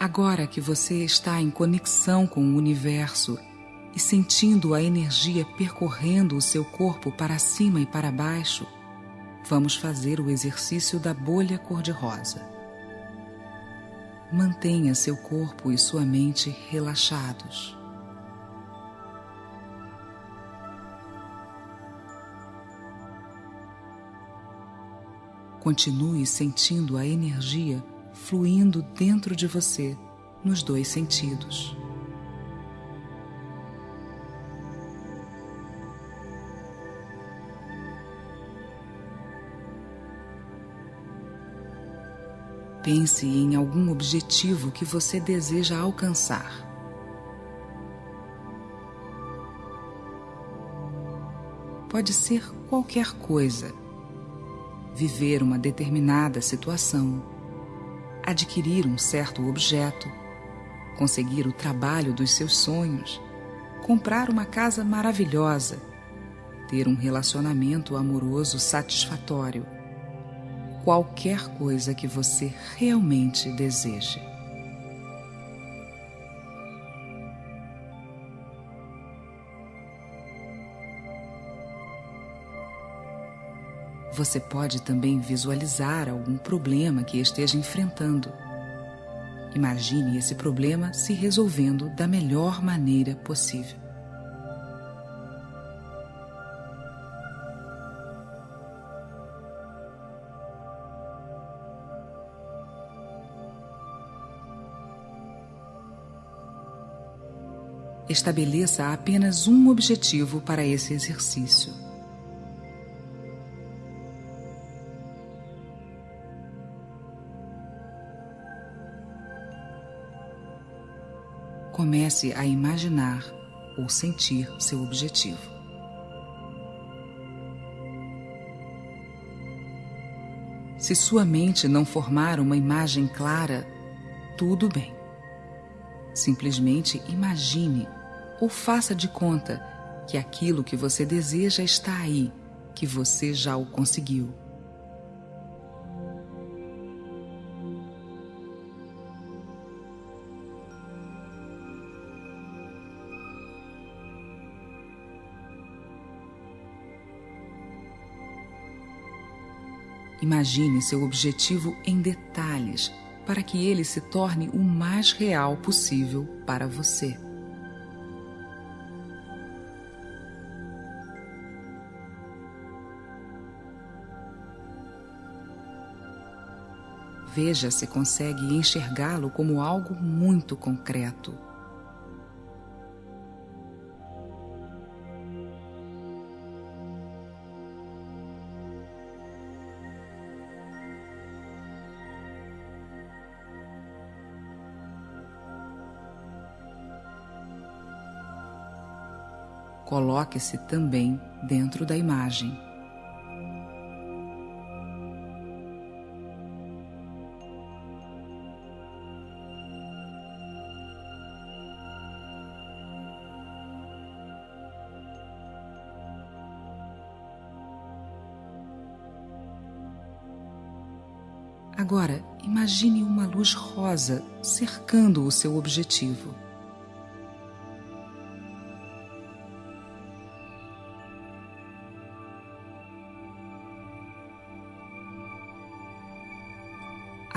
Agora que você está em conexão com o universo e sentindo a energia percorrendo o seu corpo para cima e para baixo, vamos fazer o exercício da bolha cor-de-rosa. Mantenha seu corpo e sua mente relaxados. Continue sentindo a energia fluindo dentro de você nos dois sentidos. Pense em algum objetivo que você deseja alcançar. Pode ser qualquer coisa. Viver uma determinada situação, adquirir um certo objeto, conseguir o trabalho dos seus sonhos, comprar uma casa maravilhosa, ter um relacionamento amoroso satisfatório qualquer coisa que você realmente deseje. Você pode também visualizar algum problema que esteja enfrentando. Imagine esse problema se resolvendo da melhor maneira possível. estabeleça apenas um objetivo para esse exercício. Comece a imaginar ou sentir seu objetivo. Se sua mente não formar uma imagem clara, tudo bem. Simplesmente imagine ou faça de conta que aquilo que você deseja está aí, que você já o conseguiu. Imagine seu objetivo em detalhes para que ele se torne o mais real possível para você. Veja se consegue enxergá-lo como algo muito concreto. Coloque-se também dentro da imagem. Agora, imagine uma luz rosa cercando o seu objetivo.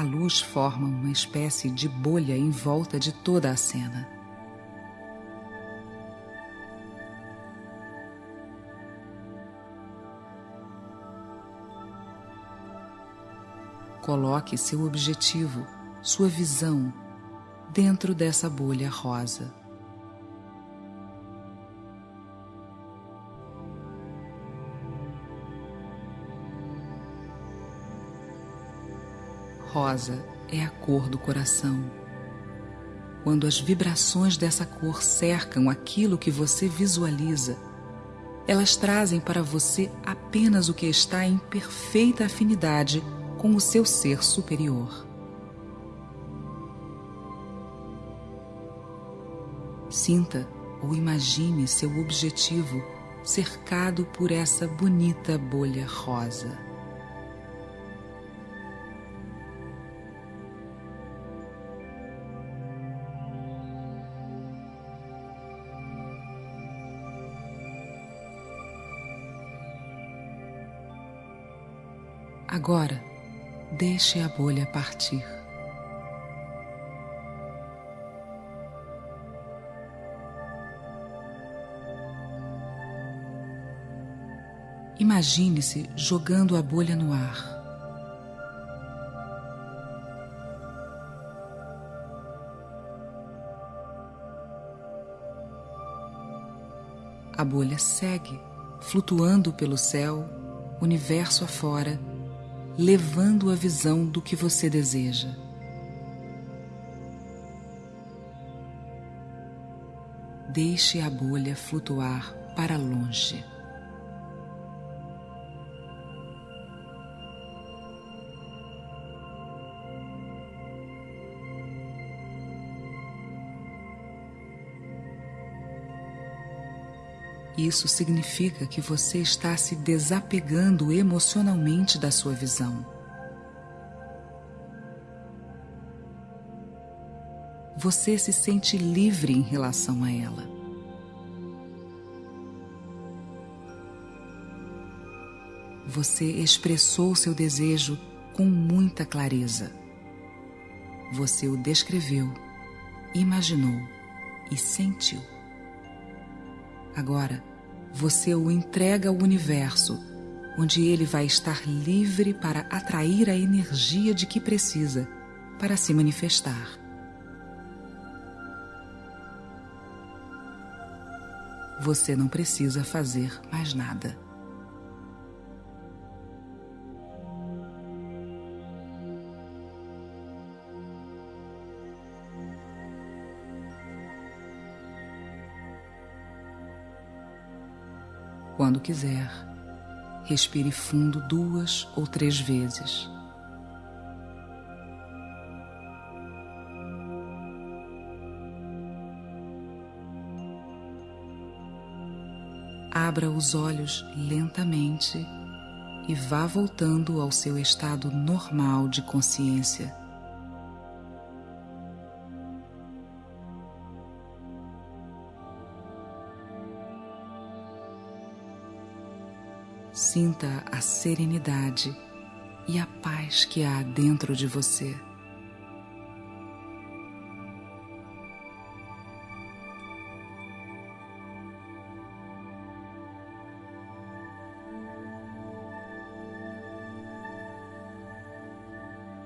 A luz forma uma espécie de bolha em volta de toda a cena. Coloque seu objetivo, sua visão, dentro dessa bolha rosa. Rosa é a cor do coração. Quando as vibrações dessa cor cercam aquilo que você visualiza, elas trazem para você apenas o que está em perfeita afinidade com o seu ser superior. Sinta ou imagine seu objetivo cercado por essa bonita bolha rosa. Agora, deixe a bolha partir. Imagine-se jogando a bolha no ar. A bolha segue, flutuando pelo céu, universo afora, levando a visão do que você deseja. Deixe a bolha flutuar para longe. Isso significa que você está se desapegando emocionalmente da sua visão. Você se sente livre em relação a ela. Você expressou seu desejo com muita clareza. Você o descreveu, imaginou e sentiu. Agora, você o entrega ao universo, onde ele vai estar livre para atrair a energia de que precisa para se manifestar. Você não precisa fazer mais nada. Quando quiser, respire fundo duas ou três vezes. Abra os olhos lentamente e vá voltando ao seu estado normal de consciência. Sinta a serenidade e a paz que há dentro de você.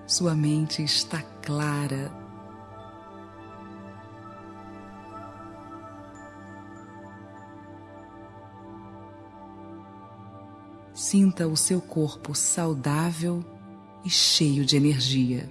Sua mente está clara Sinta o seu corpo saudável e cheio de energia.